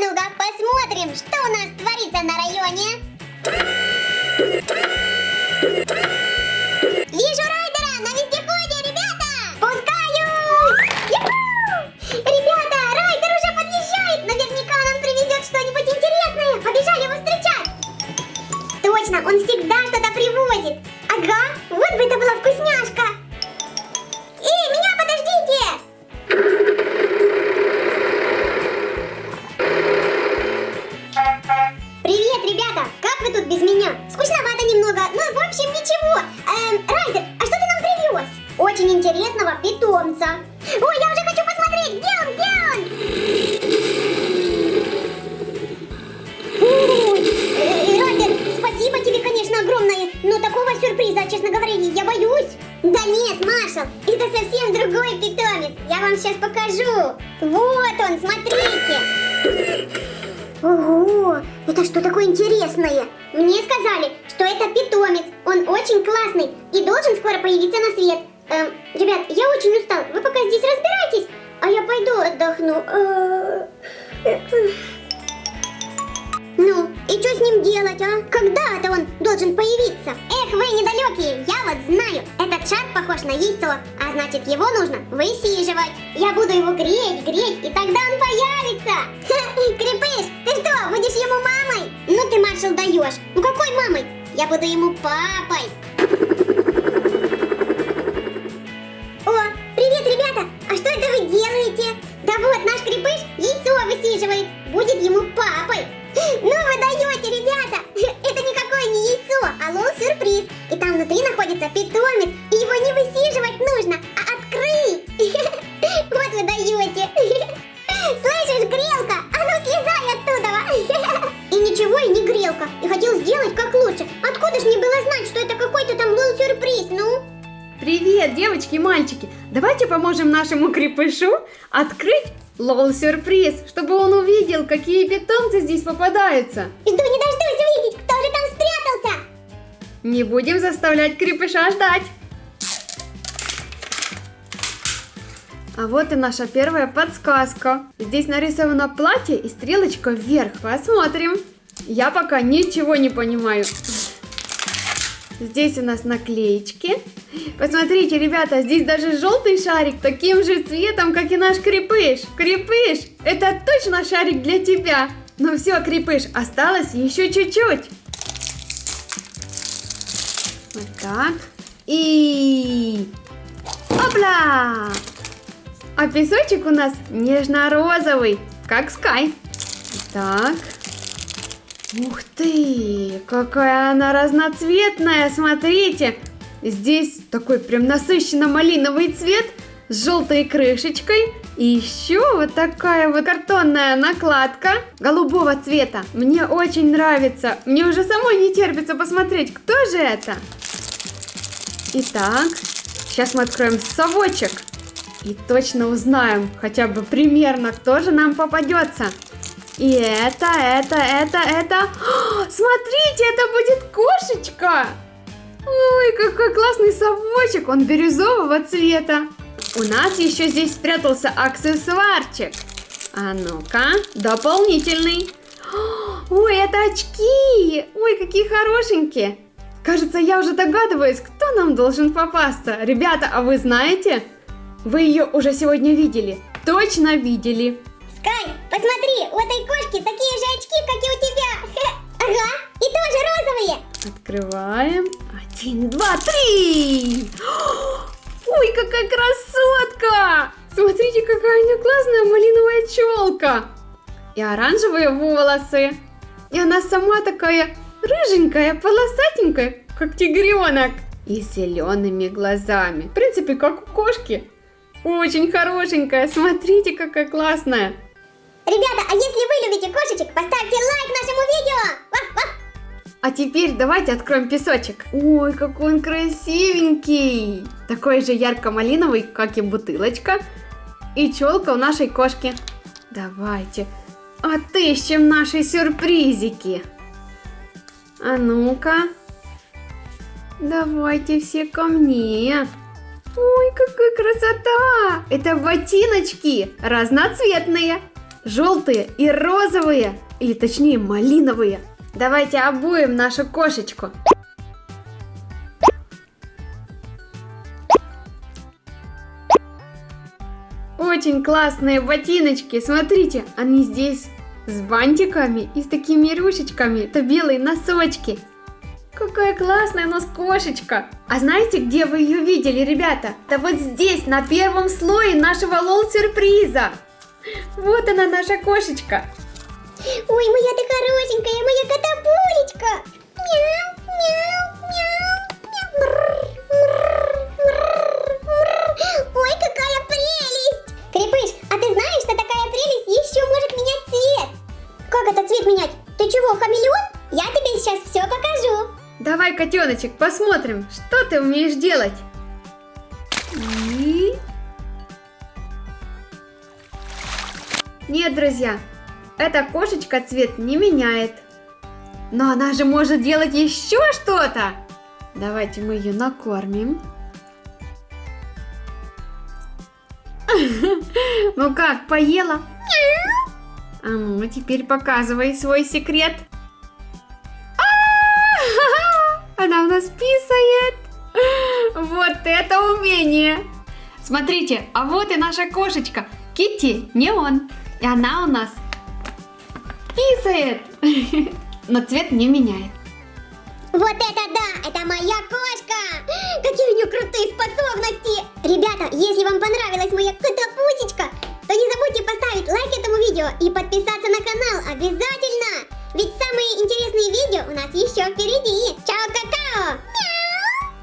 Ну-ка, посмотрим, что у нас творится на районе. Очень интересного питомца. Ой, я уже хочу посмотреть, где он, где он? Ой, э, Райдер, спасибо тебе, конечно, огромное, но такого сюрприза, честно говоря, я боюсь. Да нет, Маршал, это совсем другой питомец. Я вам сейчас покажу. Вот он, смотрите. Ого, это что такое интересное? Мне сказали, что это питомец. Он очень классный и должен скоро появиться на свет. Эм, ребят, я очень устал. Вы пока здесь разбирайтесь, а я пойду отдохну. Э, Ну, и что с ним делать, а? Когда это он должен появиться? Эх, вы недалекие, я вот знаю. Этот шар похож на яйцо, а значит его нужно высиживать. Я буду его греть, греть, и тогда он появится. Крепыш, ты что, будешь ему мамой? Ну ты, маршал, даешь. Ну какой мамой? Я буду ему папой. Высиживает. Будет ему папой. Ну вы даете, ребята! Это никакое не яйцо, а лол-сюрприз. И там внутри находится питомец. И его не высиживать нужно, а открыть. Вот вы даете. Слышишь, грелка? А ну слезай оттуда. И ничего, и не грелка. И хотел сделать как лучше. Откуда ж мне было знать, что это какой-то там лол-сюрприз, ну? Привет, девочки и мальчики! Давайте поможем нашему крепышу открыть лол-сюрприз, чтобы он увидел, какие питомцы здесь попадаются. Жду не дождусь увидеть, кто же там спрятался. Не будем заставлять крепыша ждать. А вот и наша первая подсказка. Здесь нарисовано платье и стрелочка вверх. Посмотрим. Я пока ничего не понимаю. Здесь у нас наклеечки. Посмотрите, ребята, здесь даже желтый шарик таким же цветом, как и наш крепыш. Крепыш, это точно шарик для тебя. Ну все, крепыш, осталось еще чуть-чуть. Вот так. И... Опля! А песочек у нас нежно-розовый, как Скай. Так. Ух ты, какая она разноцветная, смотрите. Здесь такой прям насыщенно-малиновый цвет с желтой крышечкой. И еще вот такая вот картонная накладка голубого цвета. Мне очень нравится. Мне уже самой не терпится посмотреть, кто же это. Итак, сейчас мы откроем совочек. И точно узнаем хотя бы примерно, кто же нам попадется. И это, это, это, это... Смотрите, это будет кошечка! Ой, какой классный совочек, он бирюзового цвета. У нас еще здесь спрятался аксессуарчик. А ну-ка, дополнительный. Ой, это очки! Ой, какие хорошенькие! Кажется, я уже догадываюсь, кто нам должен попасться. Ребята, а вы знаете? Вы ее уже сегодня видели. Точно видели. Скай, посмотри, у этой кошки такие же очки, как и у тебя. Ага, и тоже розовые. Открываем. Один, два, три! Ой, какая красотка! Смотрите, какая у нее классная малиновая челка. И оранжевые волосы. И она сама такая рыженькая, полосатенькая, как тигренок. И зелеными глазами. В принципе, как у кошки. Очень хорошенькая. Смотрите, какая классная. Ребята, а если вы любите кошечек, поставьте лайк нашему видео. Вах, вах. А теперь давайте откроем песочек. Ой, какой он красивенький. Такой же ярко-малиновый, как и бутылочка. И челка у нашей кошки. Давайте отыщем наши сюрпризики. А ну-ка. Давайте все ко мне. Ой, какая красота! Это ботиночки разноцветные. Желтые и розовые, или точнее малиновые. Давайте обуем нашу кошечку. Очень классные ботиночки. Смотрите, они здесь с бантиками и с такими рюшечками. Это белые носочки. Какая классная у нас кошечка. А знаете, где вы ее видели, ребята? Да вот здесь, на первом слое нашего лол-сюрприза. Вот она, наша кошечка. Ой, моя ты хорошенькая, моя котопулечка. Мяу, мяу, мяу, мяу. Мрр, мрр, мрр, мрр. Ой, какая прелесть. Крепыш, а ты знаешь, что такая прелесть еще может менять цвет? Как это цвет менять? Ты чего, хамелеон? Я тебе сейчас все покажу. Давай, котеночек, посмотрим, что ты умеешь делать. Нет, друзья, эта кошечка цвет не меняет. Но она же может делать еще что-то. Давайте мы ее накормим. Ну как, поела? А ну, теперь показывай свой секрет. Она у нас писает. Вот это умение. Смотрите, а вот и наша кошечка. Китти, не он. И она у нас писает, но цвет не меняет. Вот это да! Это моя кошка! Какие у нее крутые способности! Ребята, если вам понравилась моя котопусечка, то не забудьте поставить лайк этому видео и подписаться на канал обязательно! Ведь самые интересные видео у нас еще впереди!